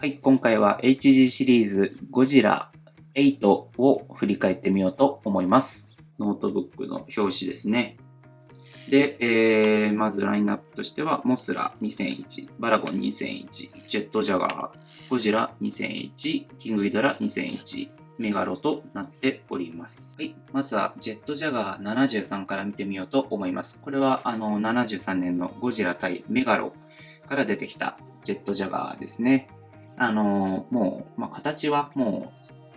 はい、今回は HG シリーズゴジラ8を振り返ってみようと思います。ノートブックの表紙ですね。で、えー、まずラインナップとしては、モスラ2001、バラゴン2001、ジェットジャガー、ゴジラ2001、キングギドラ2001、メガロとなっております。はい。まずは、ジェットジャガー73から見てみようと思います。これは、あの、73年のゴジラ対メガロから出てきたジェットジャガーですね。あのもう、まあ、形はも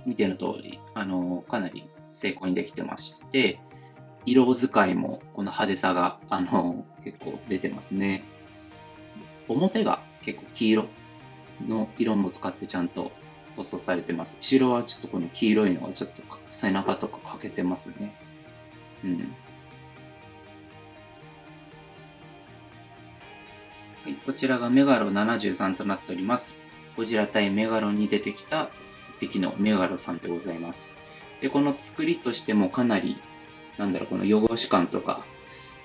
う見ての通り、あのかなり成功にできてまして、色使いもこの派手さが、あの結構出てますね。表が結構黄色の色も使ってちゃんと塗装されてます。後ろはちょっとこの黄色いのがちょっと背中とか欠けてますね。うん。はい、こちらがメガロ73となっております。ゴジラ対メガロンに出てきた敵のメガロさんでございます。で、この作りとしてもかなり、なんだろう、この汚し感とか、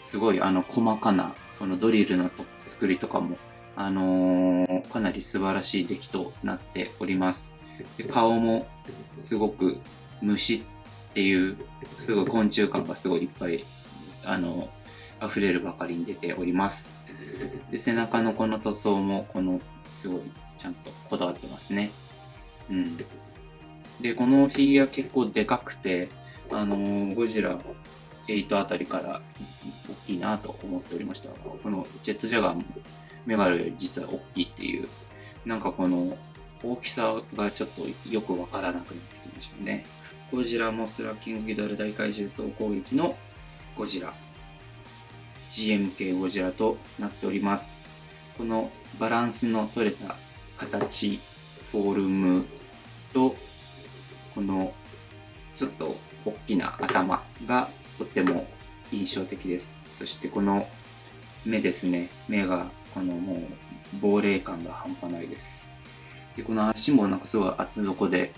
すごいあの細かな、このドリルの作りとかも、あのー、かなり素晴らしい出来となっております。で顔もすごく虫っていう、すごい昆虫感がすごいいっぱい、あの、溢れるばかりに出ております。で、背中のこの塗装も、この、すごいちゃんとこだわってますね。うん。で、このフィギュア結構でかくて、あのー、ゴジラ8あたりから大きいなと思っておりました。このジェットジャガーもメガロより実は大きいっていう、なんかこの大きさがちょっとよくわからなくなってきましたね。ゴジラモスラキングギドラ大怪獣総攻撃のゴジラ GM 系ゴジラとなっております。このバランスの取れた形、フォルムと、このちょっと大きな頭がとっても印象的です。そしてこの目ですね。目がこのもう亡霊感が半端ないです。で、この足もなんかすごい厚底で、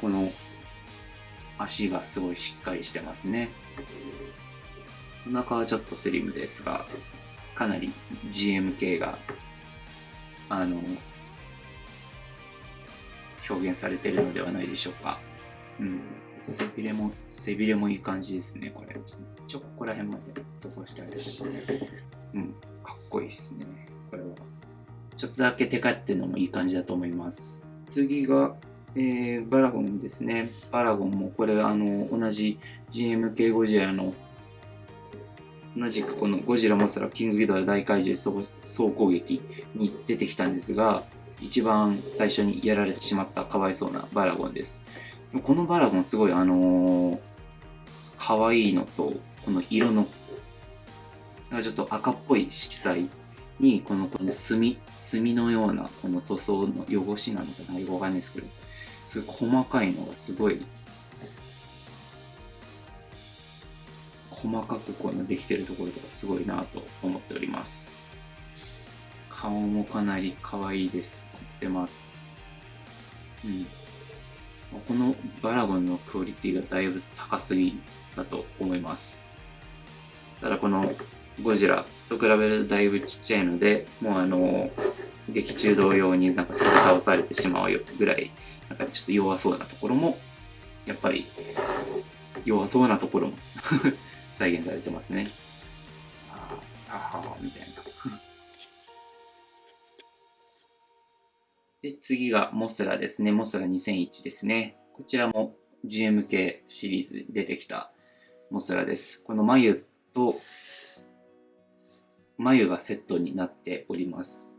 この足がすごいしっかりしてますね。お腹はちょっとスリムですが、かなり GM 系があの表現されてるのではないでしょうか。うん。背びれも、背びれもいい感じですね、これ。ちょ、ここら辺まで塗装してあるし。うん、かっこいいっすね、これは。ちょっとだけテカってるのもいい感じだと思います。次が、えー、バラゴンですね。バラゴンもこれ、あの、同じ GMK ゴジラの同じくこのゴジラモスラキングギドラ大怪獣総攻撃に出てきたんですが、一番最初にやられてしまったかわいそうなバラゴンです。このバラゴンすごいあのー、可愛いのと、この色の、ちょっと赤っぽい色彩に、このこの墨、墨のようなこの塗装の汚しなのかなよくわかんないですけど、すごい細かいのがすごい細かくこういうのできてるところとかすごいなと思っております。顔もかなり可愛いです。凝ってます。うん。このバラゴンのクオリティがだいぶ高すぎだと思います。ただこのゴジラと比べるとだいぶちっちゃいので、もうあの、劇中同様になんかすぐ倒されてしまうよぐらい、なんかちょっと弱そうなところも、やっぱり弱そうなところも再現されてますね。ああ、みたいな。で、次がモスラですね。モスラ2001ですね。こちらも GMK シリーズで出てきたモスラです。この眉と眉がセットになっております。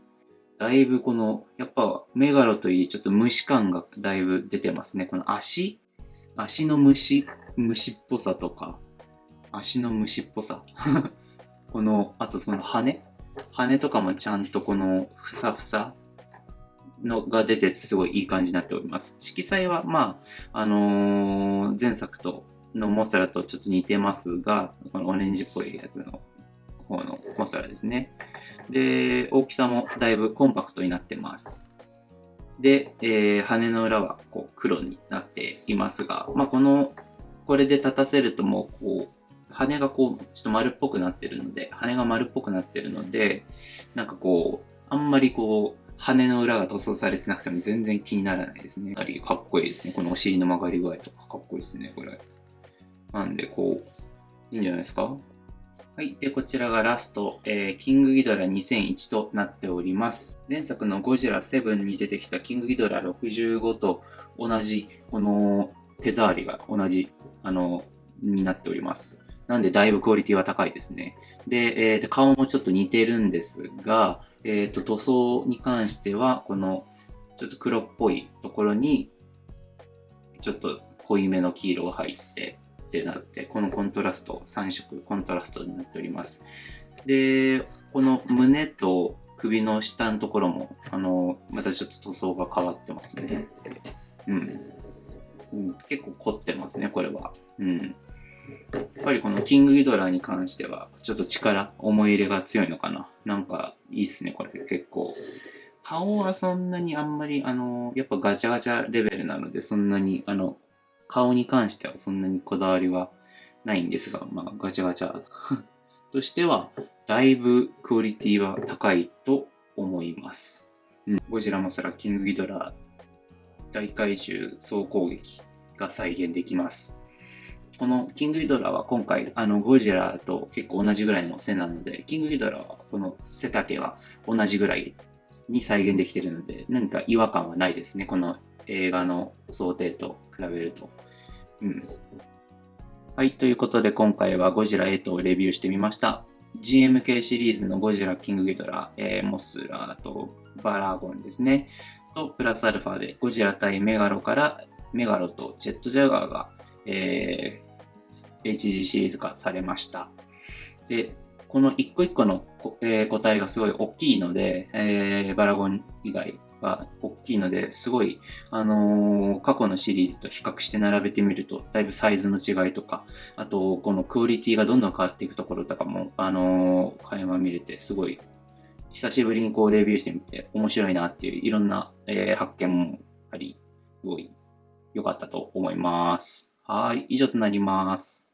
だいぶこの、やっぱメガロといいちょっと虫感がだいぶ出てますね。この足？足の虫、虫っぽさとか、足の虫っぽさ。この、あとその羽羽とかもちゃんとこのふさふさのが出ててすごいいい感じになっております。色彩はまあ、あのー、前作とのモスラとちょっと似てますが、このオレンジっぽいやつの方のモスラですね。で、大きさもだいぶコンパクトになってます。で、えー、羽の裏はこう黒になっていますが、まあ、この、これで立たせるともうこう、羽がこう、ちょっと丸っぽくなってるので、羽が丸っぽくなってるので、なんかこう、あんまりこう、羽の裏が塗装されてなくても全然気にならないですね。やはりかっこいいですね。このお尻の曲がり具合とかかっこいいですね、これ。なんで、こう、いいんじゃないですか？はい。で、こちらがラスト、えー、キングギドラ2001となっております。前作のゴジラ7に出てきたキングギドラ65と同じ、この手触りが同じ、あの、になっております。なんで、だいぶクオリティは高いですね。で、えー、顔もちょっと似てるんですが、えっ、ー、と、塗装に関しては、この、ちょっと黒っぽいところに、ちょっと濃いめの黄色が入ってってなって、このコントラスト、3色コントラストになっております。で、この胸と首の下のところも、あの、またちょっと塗装が変わってますね。うん。うん、結構凝ってますね、これは。うん。やっぱりこのキングギドラに関しては、ちょっと力、思い入れが強いのかな。なんか、いいっすね、これ結構。顔はそんなにあんまり、あの、やっぱガチャガチャレベルなので、そんなに、あの、顔に関してはそんなにこだわりはないんですが、まあ、ガチャガチャ としては、だいぶクオリティは高いと思います。うん、ゴジラモスラ、キングギドラ、大怪獣総攻撃が再現できます。このキングギドラは今回、あの、ゴジラと結構同じぐらいの背なので、キングギドラはこの背丈は同じぐらいに再現できてるので、何か違和感はないですね。この映画の想定と比べると。うん。はい、ということで今回はゴジラ8をレビューしてみました。GMK シリーズのゴジラ、キングギドラ、えー、モスラーとバラゴンですね。と、プラスアルファでゴジラ対メガロからメガロとジェットジャガーが、え HG シリーズ化されました。で、この一個一個の、えー、個体がすごい大きいので、えー、バラゴン以外が大きいので、すごい、あのー、過去のシリーズと比較して並べてみると、だいぶサイズの違いとか、あと、このクオリティがどんどん変わっていくところとかも、あのー、垣間見れて、すごい、久しぶりにこうレビューしてみて、面白いなっていう、いろんな、え、発見もあり、すごい良かったと思います。はい、以上となります。